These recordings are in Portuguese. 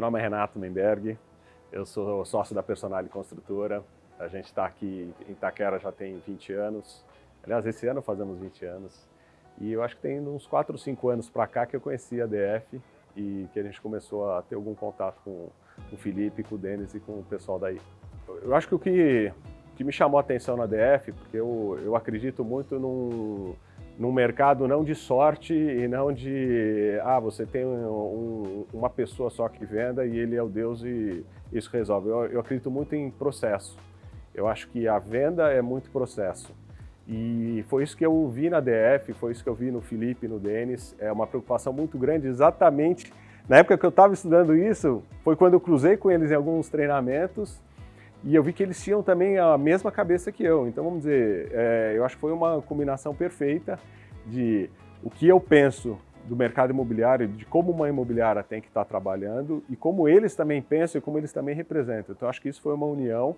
Meu nome é Renato Menberg, eu sou sócio da Personale Construtora. A gente está aqui em Itaquera já tem 20 anos. Aliás, esse ano fazemos 20 anos. E eu acho que tem uns 4 ou 5 anos para cá que eu conheci a DF e que a gente começou a ter algum contato com o Felipe, com o Denis e com o pessoal daí. Eu acho que o que, que me chamou a atenção na DF, porque eu, eu acredito muito num, num mercado não de sorte e não de, ah, você tem um, um, uma pessoa só que venda e ele é o Deus e isso resolve. Eu, eu acredito muito em processo. Eu acho que a venda é muito processo. E foi isso que eu vi na DF, foi isso que eu vi no Felipe, no Denis. É uma preocupação muito grande, exatamente na época que eu estava estudando isso, foi quando eu cruzei com eles em alguns treinamentos e eu vi que eles tinham também a mesma cabeça que eu. Então, vamos dizer, é, eu acho que foi uma combinação perfeita de o que eu penso do mercado imobiliário, de como uma imobiliária tem que estar trabalhando e como eles também pensam e como eles também representam. Então, acho que isso foi uma união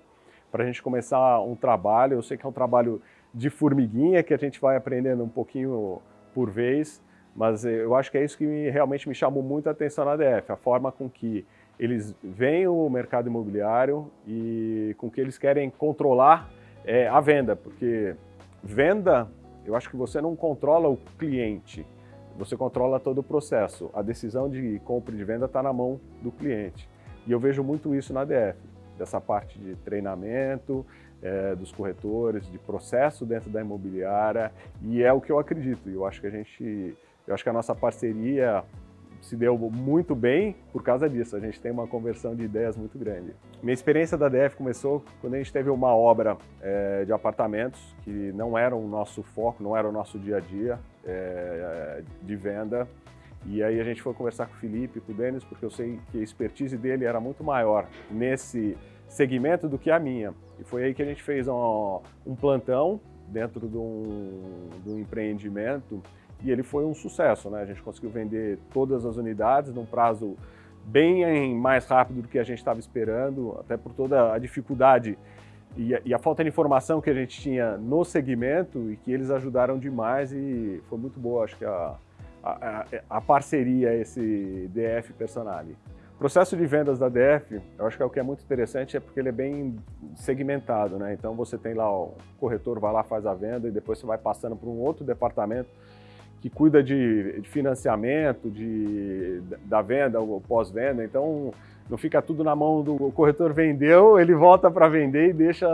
para a gente começar um trabalho. Eu sei que é um trabalho de formiguinha, que a gente vai aprendendo um pouquinho por vez, mas eu acho que é isso que me, realmente me chamou muito a atenção na DF, a forma com que eles veem o mercado imobiliário e com que eles querem controlar é, a venda, porque venda, eu acho que você não controla o cliente, você controla todo o processo. A decisão de compra e de venda está na mão do cliente. E eu vejo muito isso na DF, dessa parte de treinamento, é, dos corretores, de processo dentro da imobiliária, e é o que eu acredito. Eu acho que a gente eu acho que a nossa parceria se deu muito bem por causa disso. A gente tem uma conversão de ideias muito grande. Minha experiência da DF começou quando a gente teve uma obra é, de apartamentos que não era o nosso foco, não era o nosso dia a dia é, de venda. E aí a gente foi conversar com o Felipe, com o Denis, porque eu sei que a expertise dele era muito maior nesse segmento do que a minha. E foi aí que a gente fez um, um plantão dentro de um, de um empreendimento e ele foi um sucesso, né? A gente conseguiu vender todas as unidades num prazo bem mais rápido do que a gente estava esperando, até por toda a dificuldade e a, e a, falta de informação que a gente tinha no segmento e que eles ajudaram demais e foi muito boa, acho que a, a, a parceria, esse DF Personali. O processo de vendas da DF, eu acho que é o que é muito interessante, é porque ele é bem segmentado, né? Então você tem lá, o corretor vai lá, faz a venda e depois você vai passando para um outro departamento que cuida de, de financiamento, de, da venda, ou pós-venda, então não fica tudo na mão do corretor vendeu, ele volta para vender e deixa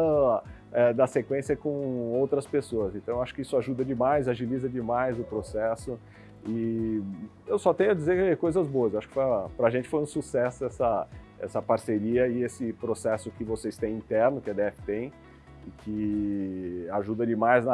é, da sequência com outras pessoas. Então acho que isso ajuda demais, agiliza demais o processo e eu só tenho a dizer coisas boas. Acho que para a gente foi um sucesso essa, essa parceria e esse processo que vocês têm interno, que a DF tem, e que ajuda demais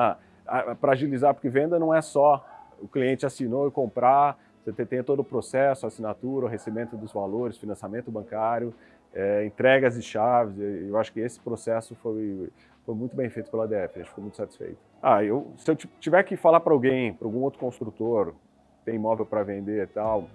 para agilizar, porque venda não é só o cliente assinou e comprar, você tem todo o processo, assinatura, o recebimento dos valores, financiamento bancário, é, entregas de chaves, eu acho que esse processo foi, foi muito bem feito pela DF, gente ficou muito satisfeito. Ah, eu, se eu tiver que falar para alguém, para algum outro construtor, tem imóvel para vender e tal,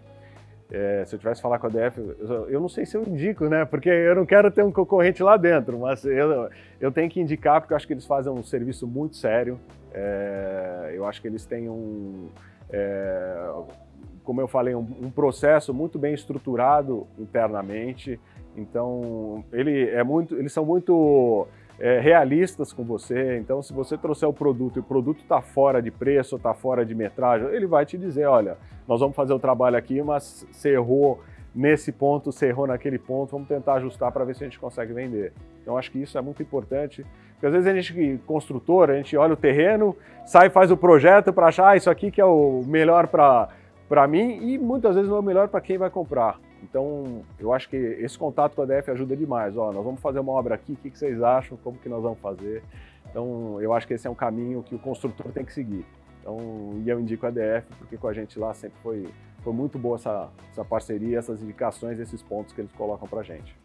é, se eu tivesse que falar com a DF, eu, eu, não sei se eu indico, né? Porque eu não quero ter um concorrente lá dentro, mas eu, eu tenho que indicar porque eu acho que eles fazem um serviço muito sério. É, eu acho que eles têm um, é, como eu falei, um, um, processo muito bem estruturado internamente. Então, ele é muito, eles são muito é, realistas com você. Então, se você trouxer o produto e o produto está fora de preço, está fora de metragem, ele vai te dizer, olha, nós vamos fazer o trabalho aqui, mas você errou nesse ponto, você errou naquele ponto, vamos tentar ajustar para ver se a gente consegue vender. Então, acho que isso é muito importante, porque às vezes a gente, construtor, a gente olha o terreno, sai e faz o projeto para achar ah, isso aqui que é o melhor para mim e muitas vezes não é o melhor para quem vai comprar. Então, eu acho que esse contato com a DF ajuda demais. Ó, nós vamos fazer uma obra aqui, o que vocês acham, como que nós vamos fazer? Então, eu acho que esse é um caminho que o construtor tem que seguir. Então, e eu indico a DF, porque com a gente lá sempre foi, foi muito boa essa, essa parceria, essas indicações, esses pontos que eles colocam para a gente.